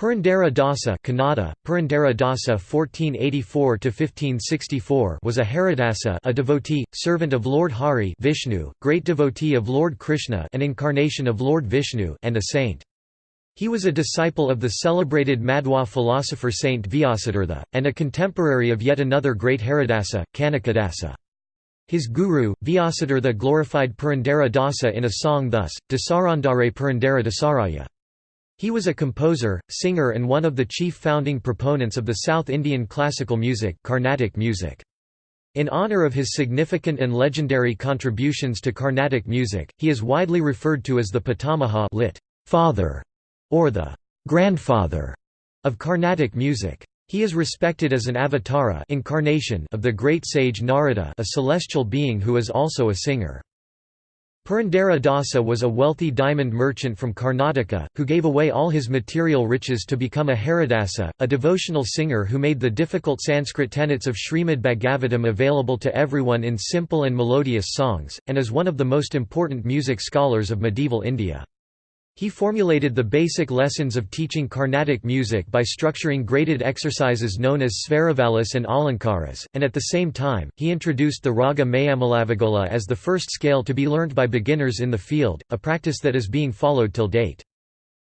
Purandara Dasa Kannada, Purandara Dasa (1484–1564) was a Haridasa a devotee, servant of Lord Hari Vishnu, great devotee of Lord Krishna an incarnation of Lord Vishnu and a saint. He was a disciple of the celebrated Madhwa philosopher Saint Vyasatirtha, and a contemporary of yet another great Haridasa, Kanakadasa. His guru, Vyasatirtha glorified Purandara Dasa in a song thus, Dasarandare Purandara Dasaraya. He was a composer, singer and one of the chief founding proponents of the South Indian classical music, Carnatic music. In honor of his significant and legendary contributions to Carnatic music, he is widely referred to as the Pitamaha lit. father, or the grandfather of Carnatic music. He is respected as an avatara incarnation of the great sage Narada a celestial being who is also a singer. Purandara Dasa was a wealthy diamond merchant from Karnataka, who gave away all his material riches to become a Haridasa, a devotional singer who made the difficult Sanskrit tenets of Srimad Bhagavatam available to everyone in simple and melodious songs, and is one of the most important music scholars of medieval India. He formulated the basic lessons of teaching Carnatic music by structuring graded exercises known as Svaravalis and Alankaras, and at the same time, he introduced the raga Mayamalavagowla as the first scale to be learned by beginners in the field, a practice that is being followed till date.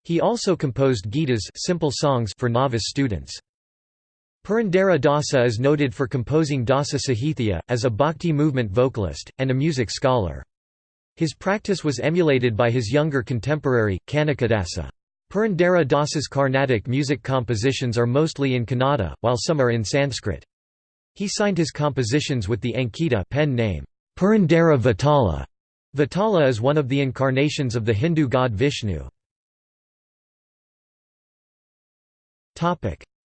He also composed gitas simple songs for novice students. Purandara Dasa is noted for composing Dasa Sahithya, as a bhakti movement vocalist, and a music scholar. His practice was emulated by his younger contemporary, Kanakadasa. Purandara Dasa's Carnatic music compositions are mostly in Kannada, while some are in Sanskrit. He signed his compositions with the Ankita pen name, Purandara Vitala. Vitala is one of the incarnations of the Hindu god Vishnu.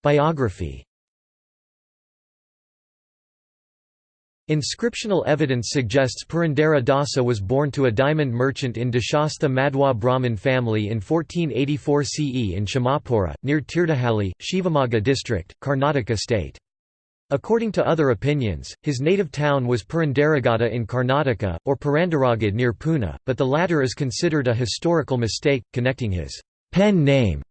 Biography Inscriptional evidence suggests Purandara Dasa was born to a diamond merchant in Deshastha Madhwa Brahmin family in 1484 CE in Chamapura, near Tirthahalli, Shivamogga district, Karnataka state. According to other opinions, his native town was Purandaragada in Karnataka, or Purandaragad near Pune, but the latter is considered a historical mistake, connecting his pen name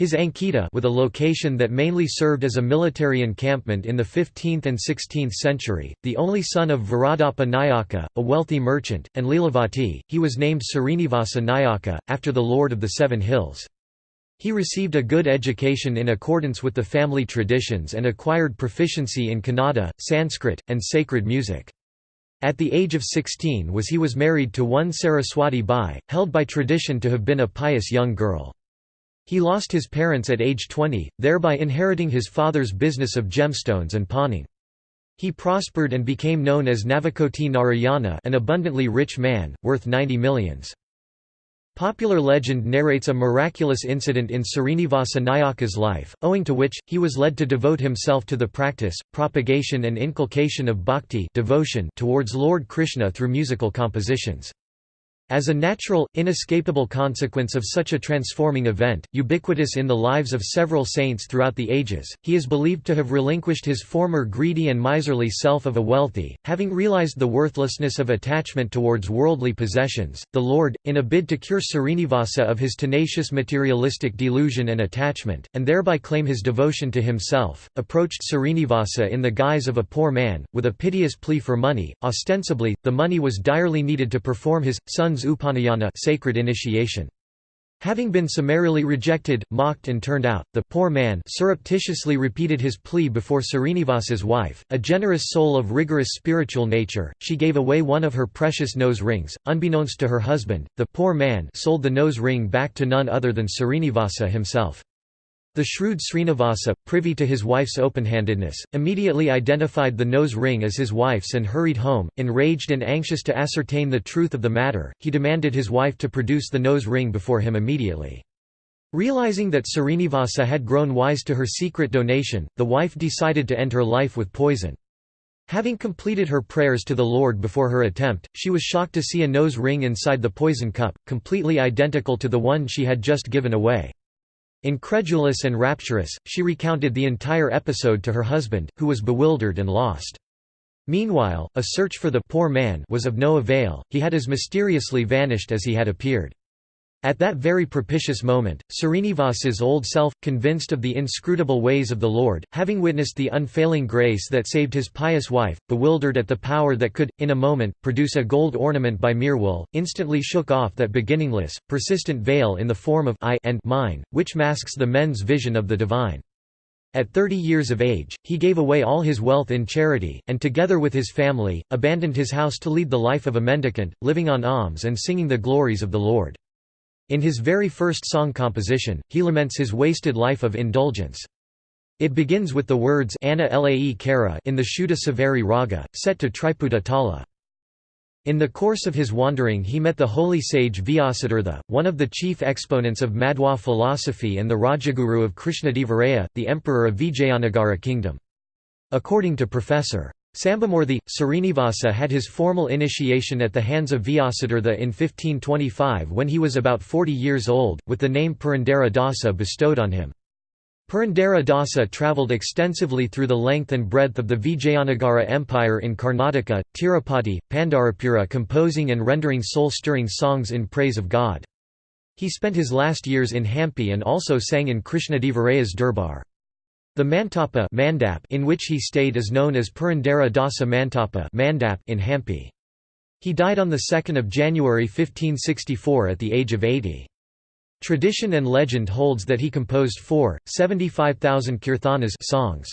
his Ankita with a location that mainly served as a military encampment in the 15th and 16th century, the only son of Varadappa Nayaka, a wealthy merchant, and Leelavati, he was named Srinivasa Nayaka, after the Lord of the Seven Hills. He received a good education in accordance with the family traditions and acquired proficiency in Kannada, Sanskrit, and sacred music. At the age of 16 was he was married to one Saraswati Bai, held by tradition to have been a pious young girl. He lost his parents at age 20, thereby inheriting his father's business of gemstones and pawning. He prospered and became known as Navakoti Narayana an abundantly rich man, worth 90 millions. Popular legend narrates a miraculous incident in Srinivasa Nayaka's life, owing to which, he was led to devote himself to the practice, propagation and inculcation of bhakti devotion towards Lord Krishna through musical compositions. As a natural, inescapable consequence of such a transforming event, ubiquitous in the lives of several saints throughout the ages, he is believed to have relinquished his former greedy and miserly self of a wealthy, having realized the worthlessness of attachment towards worldly possessions. The Lord, in a bid to cure Srinivasa of his tenacious materialistic delusion and attachment, and thereby claim his devotion to himself, approached Srinivasa in the guise of a poor man, with a piteous plea for money. Ostensibly, the money was direly needed to perform his son's Upanayana sacred initiation. Having been summarily rejected, mocked and turned out, the poor man surreptitiously repeated his plea before Srinivasa's wife, a generous soul of rigorous spiritual nature, she gave away one of her precious nose rings. Unbeknownst to her husband, the poor man sold the nose ring back to none other than Srinivasa himself. The shrewd Srinivasa, privy to his wife's open-handedness, immediately identified the nose ring as his wife's and hurried home. Enraged and anxious to ascertain the truth of the matter, he demanded his wife to produce the nose ring before him immediately. Realizing that Srinivasa had grown wise to her secret donation, the wife decided to end her life with poison. Having completed her prayers to the Lord before her attempt, she was shocked to see a nose ring inside the poison cup, completely identical to the one she had just given away. Incredulous and rapturous, she recounted the entire episode to her husband, who was bewildered and lost. Meanwhile, a search for the poor man was of no avail, he had as mysteriously vanished as he had appeared. At that very propitious moment, Srinivasa's old self, convinced of the inscrutable ways of the Lord, having witnessed the unfailing grace that saved his pious wife, bewildered at the power that could, in a moment, produce a gold ornament by mere will, instantly shook off that beginningless, persistent veil in the form of I and mine, which masks the men's vision of the divine. At thirty years of age, he gave away all his wealth in charity, and together with his family, abandoned his house to lead the life of a mendicant, living on alms and singing the glories of the Lord. In his very first song composition, he laments his wasted life of indulgence. It begins with the words Anna Lae Kara in the Shuddha Saveri Raga, set to Triputa Tala. In the course of his wandering he met the holy sage Vyasatirtha, one of the chief exponents of Madhwa philosophy and the Rajaguru of Krishnadevaraya, the emperor of Vijayanagara kingdom. According to Professor. Sambamurthy, Srinivasa had his formal initiation at the hands of Vyasatirtha in 1525 when he was about 40 years old, with the name Purandara Dasa bestowed on him. Purandara Dasa travelled extensively through the length and breadth of the Vijayanagara Empire in Karnataka, Tirupati, Pandarapura composing and rendering soul-stirring songs in praise of God. He spent his last years in Hampi and also sang in Krishnadevaraya's Durbar. The Mantapa Mandap in which he stayed is known as Purandara Dasa Mantapa Mandap in Hampi. He died on 2 January 1564 at the age of 80. Tradition and legend holds that he composed four, 75,000 kirthanas songs.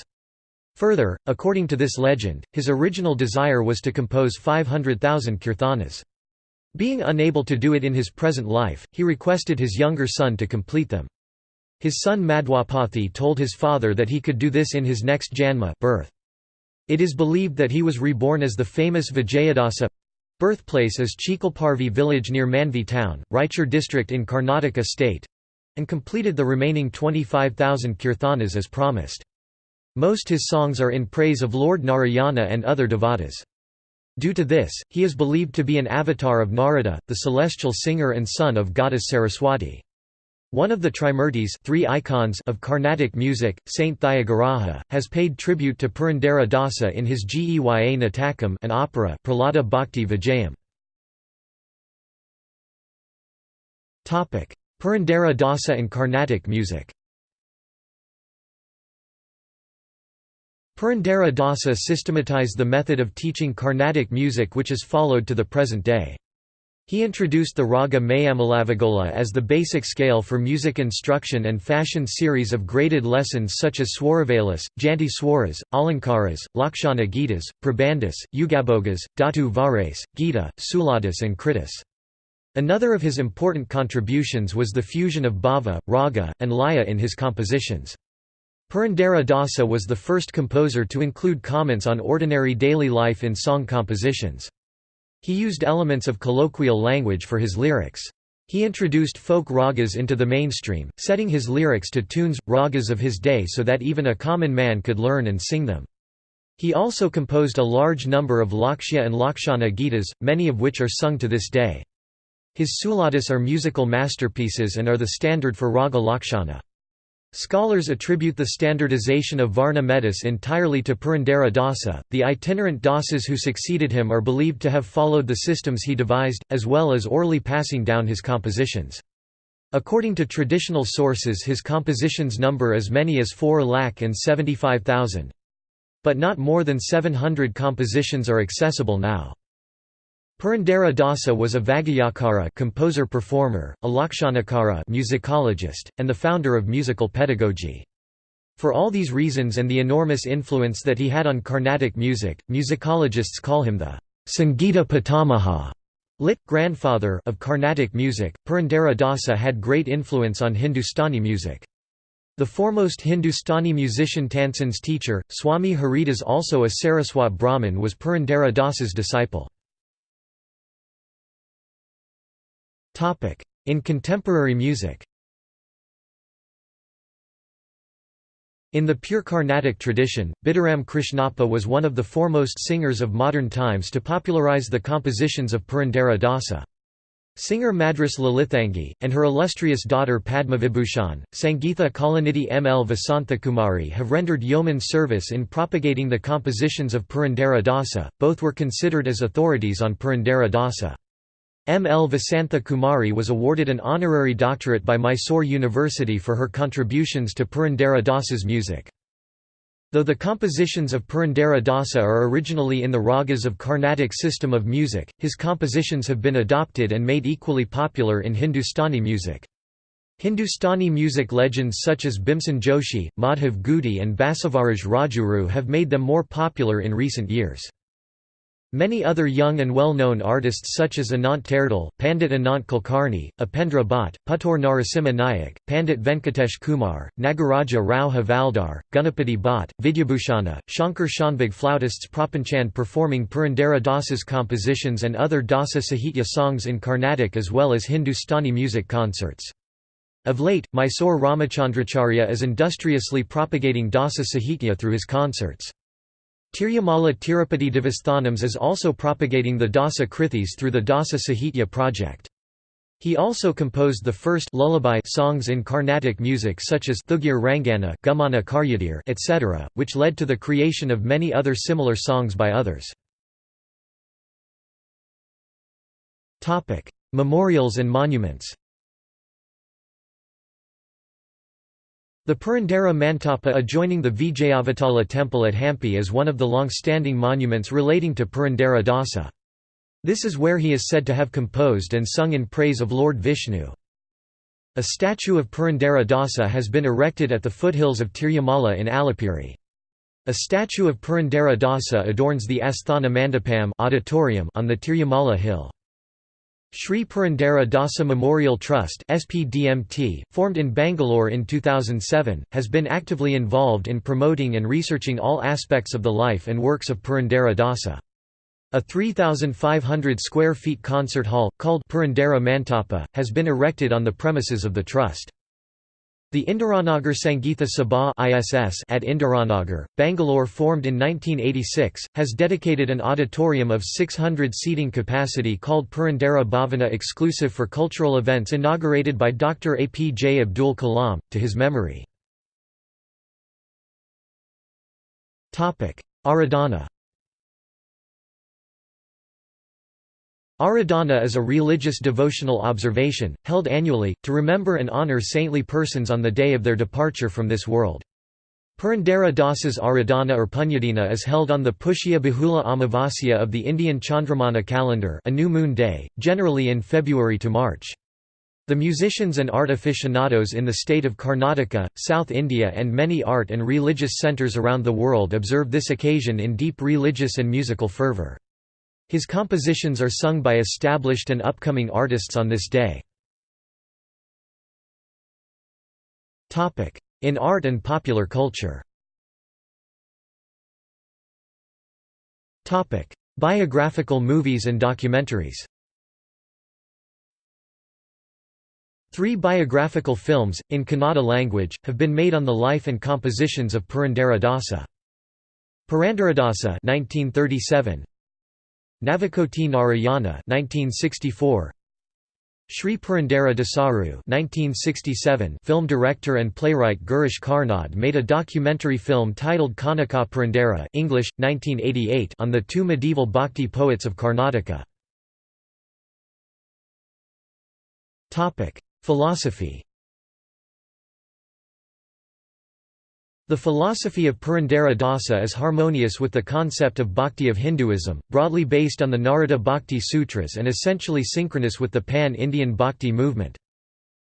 Further, according to this legend, his original desire was to compose 500,000 kirthanas. Being unable to do it in his present life, he requested his younger son to complete them. His son Madhwapathi told his father that he could do this in his next janma birth. It is believed that he was reborn as the famous Vijayadasa birthplace is Chikalparvi village near Manvi town, Raichur district in Karnataka state and completed the remaining 25,000 kirtanas as promised. Most his songs are in praise of Lord Narayana and other devatas. Due to this, he is believed to be an avatar of Narada, the celestial singer and son of goddess Saraswati. One of the Trimurtis three icons of Carnatic music, Saint Thyagaraja, has paid tribute to Purandara Dasa in his Geya Natakam an opera Prahlada Bhakti Vijayam. Purandara Dasa and Carnatic music Purandara Dasa systematized the method of teaching Carnatic music which is followed to the present day. He introduced the raga Mayamalavagowla as the basic scale for music instruction and fashioned series of graded lessons such as Swaravalas, Janti Swaras, Alankaras, Lakshana Gitas, Prabandhas, Ugabhogas, Dhatu Vares, Gita, Suladas and Kritis. Another of his important contributions was the fusion of bhava, raga, and laya in his compositions. Purandara Dasa was the first composer to include comments on ordinary daily life in song compositions. He used elements of colloquial language for his lyrics. He introduced folk ragas into the mainstream, setting his lyrics to tunes, ragas of his day so that even a common man could learn and sing them. He also composed a large number of Lakshya and Lakshana Gitas, many of which are sung to this day. His Suladas are musical masterpieces and are the standard for Raga Lakshana. Scholars attribute the standardization of Varna metis entirely to Purandara Dasa. The itinerant dasas who succeeded him are believed to have followed the systems he devised, as well as orally passing down his compositions. According to traditional sources his compositions number as many as 4 lakh and 75,000. But not more than 700 compositions are accessible now. Purandara Dasa was a Vagayakara composer-performer, a Lakshanakara musicologist, and the founder of musical pedagogy. For all these reasons and the enormous influence that he had on Carnatic music, musicologists call him the Sangita Pitamaha lit. grandfather of Carnatic music. Purandara Dasa had great influence on Hindustani music. The foremost Hindustani musician Tansen's teacher, Swami Haridas also a Saraswat Brahmin was Purandara Dasa's disciple. In contemporary music In the pure Carnatic tradition, Bidharam Krishnappa was one of the foremost singers of modern times to popularize the compositions of Purandara Dasa. Singer Madras Lalithangi, and her illustrious daughter Padmavibhushan, Sangeetha Kalanidhi M. L. Vasanthakumari have rendered yeoman service in propagating the compositions of Purandara Dasa, both were considered as authorities on Purandara Dasa. M. L. Vasantha Kumari was awarded an honorary doctorate by Mysore University for her contributions to Purandara Dasa's music. Though the compositions of Purandara Dasa are originally in the ragas of Carnatic system of music, his compositions have been adopted and made equally popular in Hindustani music. Hindustani music legends such as Bhimsen Joshi, Madhav Gudi and Basavaraj Rajguru have made them more popular in recent years. Many other young and well-known artists such as Anant Terdal, Pandit Anant Kulkarni, Upendra Bhatt, Puttur Narasimha Nayak, Pandit Venkatesh Kumar, Nagaraja Rao Havaldar, Gunapati Bhatt, Vidyabhushana, Shankar Shanbhag flautists Prapanchand performing Purandara Dasa's compositions and other Dasa Sahitya songs in Carnatic as well as Hindustani music concerts. Of late, Mysore Ramachandracharya is industriously propagating Dasa Sahitya through his concerts. Tirumala Tirupati Devasthanams is also propagating the Dasa Krithis through the Dasa Sahitya project. He also composed the first lullaby songs in Carnatic music such as Thugir Rangana, Gumana Karyadir, etc., which led to the creation of many other similar songs by others. Memorials and monuments The Purandara Mantapa adjoining the Vijayavatala temple at Hampi is one of the long-standing monuments relating to Purandara Dasa. This is where he is said to have composed and sung in praise of Lord Vishnu. A statue of Purandara Dasa has been erected at the foothills of Tirumala in Alipiri. A statue of Purandara Dasa adorns the Asthana Mandapam auditorium on the Tirumala hill. Sri Purandara Dasa Memorial Trust SPDMT, formed in Bangalore in 2007, has been actively involved in promoting and researching all aspects of the life and works of Purandara Dasa. A 3,500 square feet concert hall, called Purandara Mantapa, has been erected on the premises of the trust. The Indiranagar Sangeetha Sabha ISS at Indiranagar, Bangalore formed in 1986, has dedicated an auditorium of 600 seating capacity called Purandara Bhavana exclusive for cultural events inaugurated by Dr. APJ Abdul Kalam, to his memory. Aradhana Aradhana is a religious devotional observation, held annually, to remember and honor saintly persons on the day of their departure from this world. Purandara Dasa's Aradhana or Punyadina is held on the Pushya Bahula Amavasya of the Indian Chandramana calendar a new moon day, generally in February to March. The musicians and art aficionados in the state of Karnataka, South India and many art and religious centres around the world observe this occasion in deep religious and musical fervour. His compositions are sung by established and upcoming artists on this day. In art and popular culture. Biographical movies and documentaries. Three biographical films, in Kannada language, have been made on the life and compositions of Purandara Dasa. Purandaradasa 1937, Navakoti Narayana 1964 Sri Purandara Dasaru 1967 film director and playwright Girish Karnad made a documentary film titled Kanaka Purandara English 1988 on the two medieval bhakti poets of Karnataka. Philosophy The philosophy of Purandara Dasa is harmonious with the concept of bhakti of Hinduism, broadly based on the Narada Bhakti Sutras and essentially synchronous with the pan-Indian bhakti movement.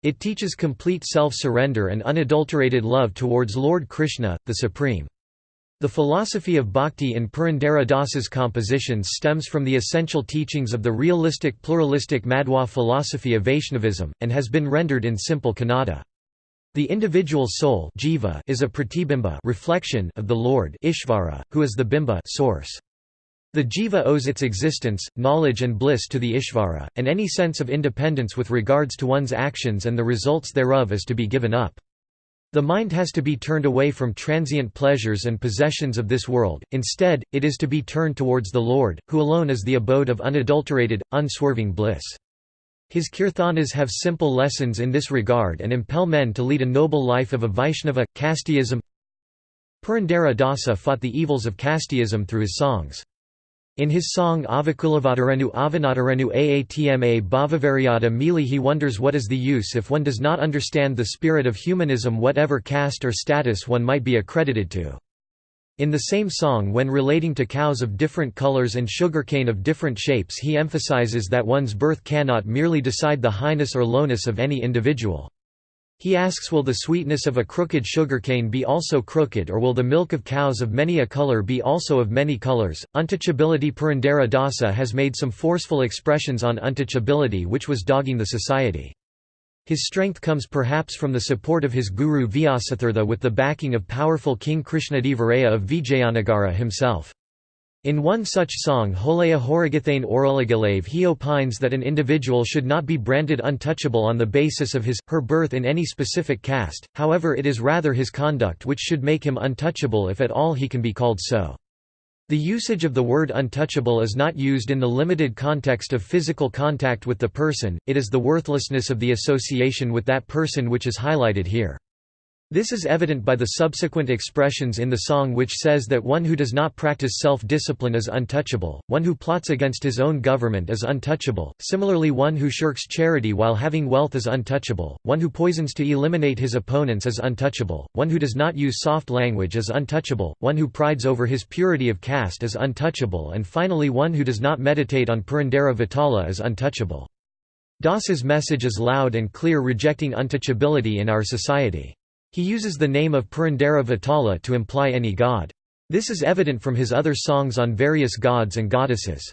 It teaches complete self-surrender and unadulterated love towards Lord Krishna, the Supreme. The philosophy of bhakti in Purandara Dasa's compositions stems from the essential teachings of the realistic pluralistic Madhwa philosophy of Vaishnavism, and has been rendered in simple Kannada. The individual soul jiva is a pratibimba reflection of the Lord Ishvara, who is the bimba source. The jiva owes its existence, knowledge and bliss to the Ishvara, and any sense of independence with regards to one's actions and the results thereof is to be given up. The mind has to be turned away from transient pleasures and possessions of this world, instead, it is to be turned towards the Lord, who alone is the abode of unadulterated, unswerving bliss. His kirtanas have simple lessons in this regard and impel men to lead a noble life of a Vaishnava, casteism Purandara Dasa fought the evils of casteism through his songs. In his song Avakulavatarenu Avanatarenu Aatma Bhavavariada Mili he wonders what is the use if one does not understand the spirit of humanism whatever caste or status one might be accredited to. In the same song when relating to cows of different colors and sugarcane of different shapes he emphasizes that one's birth cannot merely decide the highness or lowness of any individual. He asks will the sweetness of a crooked sugarcane be also crooked or will the milk of cows of many a color be also of many colors? Untouchability Purandara Dasa has made some forceful expressions on untouchability which was dogging the society. His strength comes perhaps from the support of his guru Vyasatirtha with the backing of powerful King Krishnadevaraya of Vijayanagara himself. In one such song Holaya Horigathane Orulagalave he opines that an individual should not be branded untouchable on the basis of his, her birth in any specific caste, however it is rather his conduct which should make him untouchable if at all he can be called so. The usage of the word untouchable is not used in the limited context of physical contact with the person, it is the worthlessness of the association with that person which is highlighted here. This is evident by the subsequent expressions in the song which says that one who does not practice self-discipline is untouchable, one who plots against his own government is untouchable, similarly one who shirks charity while having wealth is untouchable, one who poisons to eliminate his opponents is untouchable, one who does not use soft language is untouchable, one who prides over his purity of caste is untouchable and finally one who does not meditate on Purandara Vitala is untouchable. Das's message is loud and clear rejecting untouchability in our society. He uses the name of Purandara Vitala to imply any god. This is evident from his other songs on various gods and goddesses.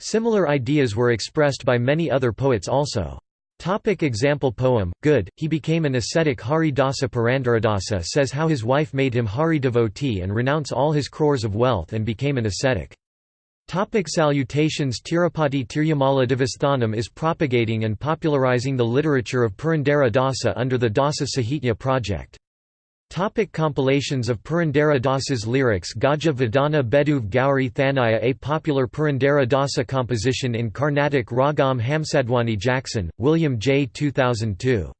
Similar ideas were expressed by many other poets also. Topic example poem, Good, he became an ascetic Hari Dasa Purandaradasa says how his wife made him Hari devotee and renounce all his crores of wealth and became an ascetic. Topic salutations Tirupati Tirumala Devasthanam is propagating and popularizing the literature of Purandara Dasa under the Dasa Sahitya project. Topic compilations of Purandara Dasa's lyrics Gaja Vadana Beduv Gauri Thanaya A popular Purandara Dasa composition in Carnatic Ragam Hamsadwani Jackson, William J. 2002.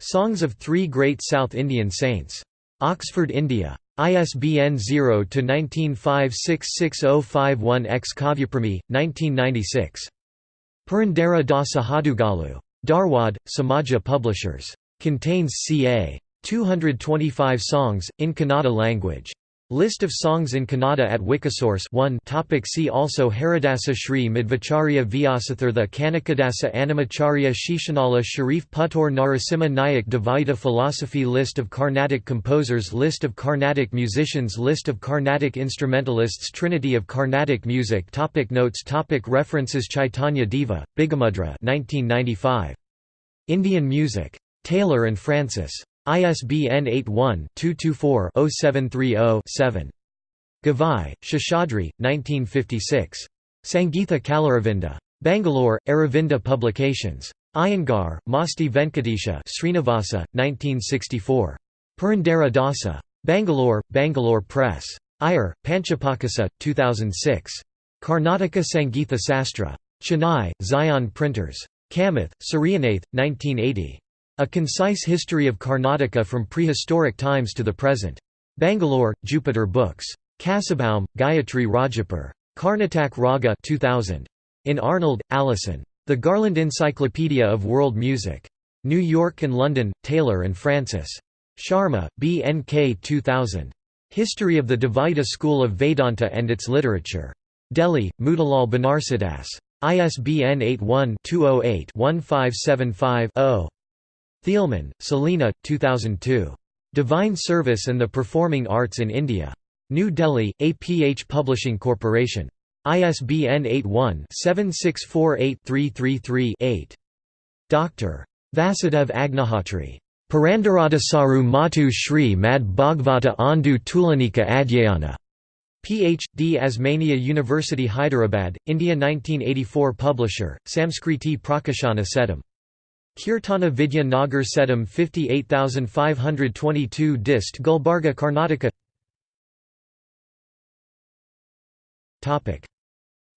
Songs of Three Great South Indian Saints. Oxford, India. ISBN 0-19566051-X Kavyaprami, 1996. Purandara Dasa Hadugalu. Dharwad, Samaja Publishers. Contains ca. 225 songs, in Kannada language. List of songs in Kannada at Wikisource 1 topic See also Haridasa Shri Madhvacharya Vyasatirtha Kanakadasa Annamacharya Shishanala Sharif Puttur Narasimha Nayak Dvaita Philosophy List of Carnatic composers List of Carnatic musicians List of Carnatic instrumentalists Trinity of Carnatic music topic Notes topic References Chaitanya Deva, Bigamudra 1995. Indian music. Taylor and Francis. ISBN 81-224-0730-7. Gavai, Shashadri, 1956. Sangeetha Kalaravinda. Bangalore, Aravinda Publications. Iyengar, Masti Venkatesha Srinivasa, 1964. Purandara Dasa. Bangalore, Bangalore Press. Iyer, Panchapakesa, 2006. Karnataka Sangeetha Sastra. Chennai, Zion Printers. Kamath, Suryanath, 1980. A Concise History of Karnataka from Prehistoric Times to the Present. Bangalore, Jupiter Books. Kassabaum, Gayatri Rajapur. Karnatak Raga 2000. In Arnold, Allison. The Garland Encyclopedia of World Music. New York and London, Taylor and Francis. Sharma, B. N. K. 2000. History of the Dvaita School of Vedanta and its Literature. Delhi, Motilal Banarsidass. ISBN 81-208-1575-0. Thielman, Selina, 2002. Divine Service and the Performing Arts in India. New Delhi, APH Publishing Corporation. ISBN 81-7648-333-8. Dr. Vasudev Agnihotri. Purandaradasaru Matu Shri Mad Bhagavata Andu Tulanika Adhyayana. Ph.D. Osmania University Hyderabad, India 1984 Publisher, Samskriti Prakashana Sedam. Kirtana Vidya Nagar Sedam 58522 Dist Gulbarga Karnataka.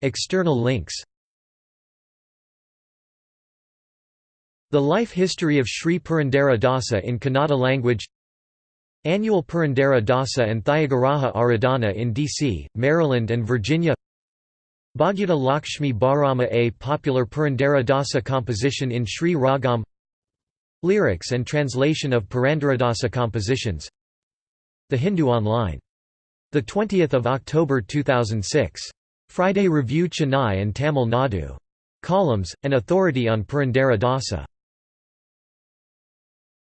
External links. The life history of Sri Purandara Dasa in Kannada language. Annual Purandara Dasa and Thyagaraja Aradhana in D.C., Maryland and Virginia Bhagyuta Lakshmi Bharama A popular Purandara Dasa composition in Sri Ragam Lyrics and translation of Purandaradasa compositions The Hindu Online. 20 October 2006. Friday Review Chennai and Tamil Nadu. Columns, an authority on Purandara Dasa.